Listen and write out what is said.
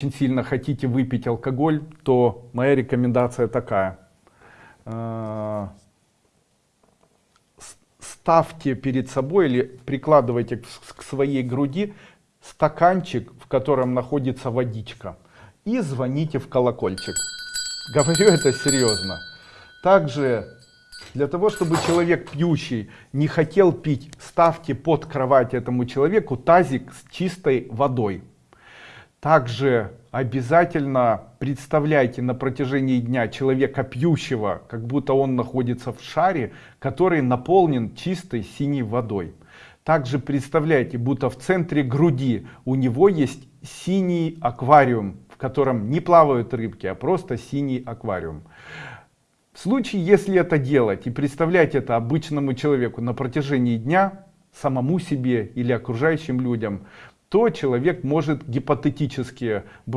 очень сильно хотите выпить алкоголь, то моя рекомендация такая. Э, ставьте перед собой или прикладывайте к своей груди стаканчик, в котором находится водичка. И звоните в колокольчик. Говорю это серьезно. Также для того, чтобы человек пьющий не хотел пить, ставьте под кровать этому человеку тазик с чистой водой. Также обязательно представляйте на протяжении дня человека пьющего, как будто он находится в шаре, который наполнен чистой синей водой. Также представляйте, будто в центре груди у него есть синий аквариум, в котором не плавают рыбки, а просто синий аквариум. В случае, если это делать и представлять это обычному человеку на протяжении дня, самому себе или окружающим людям, то человек может гипотетически